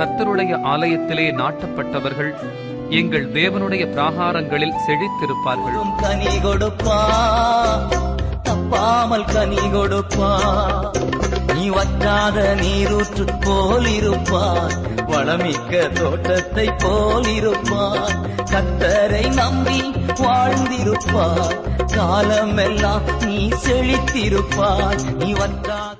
கத்தருடைய ஆலயத்திலே நாட்டப்பட்டவர்கள் எங்கள் தேவனுடைய பிராகாரங்களில் செழித்திருப்பார்கள். கனி கொடுப்பா தப்பாமல் கனி கொடுப்பா. நீ வற்றாத நீரூற்று போல் இருப்பார் வளமிக்க தோட்டத்தை போல் இருப்பார் கத்தரை நம்பி வாழ்ந்திருப்பார் காலமெல்லாம் நீ செழித்திருப்பார் நீ வற்றா